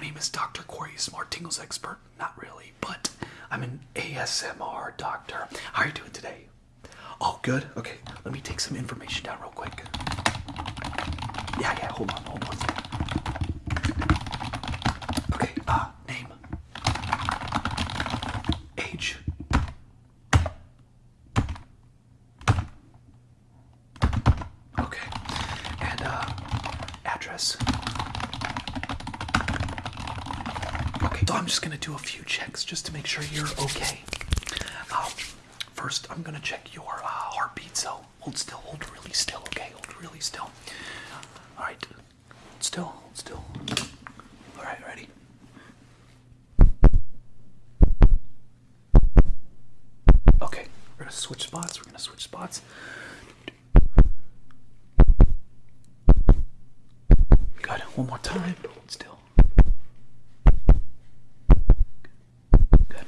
name is Dr. Corey, Smart Tingles expert. Not really, but I'm an ASMR doctor. How are you doing today? All good. Okay, let me take some information down real quick. Yeah, yeah, hold on, hold on. Okay, uh, name. Age. Okay, and, uh, address. Okay, so I'm just gonna do a few checks just to make sure you're okay. Um, first, I'm gonna check your uh, heartbeat. So hold still, hold really still. Okay, hold really still. All right, hold still, hold still. All right, ready? Okay, we're gonna switch spots. We're gonna switch spots. Good. One more time. Hold still. Good.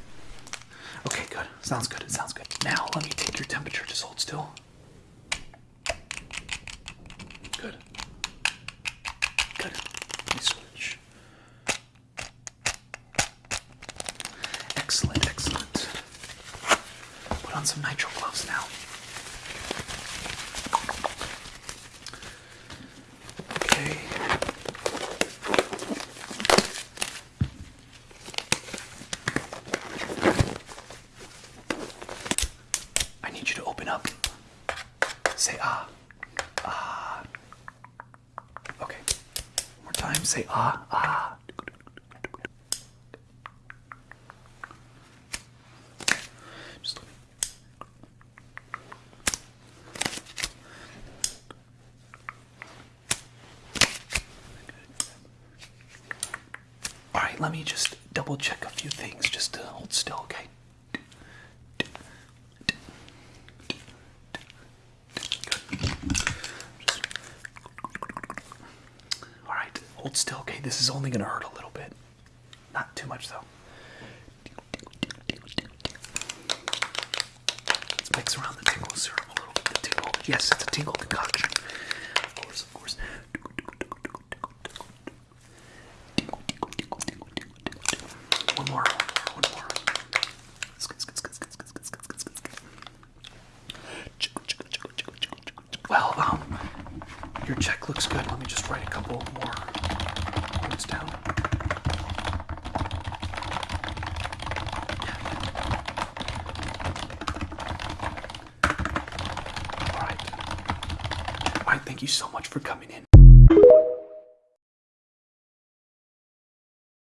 Okay, good. Sounds good. It sounds good. Now let me take your temperature. Just hold still. Good. Good. Let me switch. Excellent, excellent. Put on some nitrile gloves now. Okay. I need you to open up. Say ah. Ah. Okay. One more time. Say ah. Ah. Just. All right, let me just double check a few things. Just to hold still, okay? All right, hold still, okay? This is only gonna hurt a little bit. Not too much, though. Let's mix around the tingle syrup a little bit. The tingle. Yes, it's a tingle concoction. Of course, of course. One more, one more. Well, um, your check looks good. Let me just write a couple more points down. All right. All right. Thank you so much for coming in.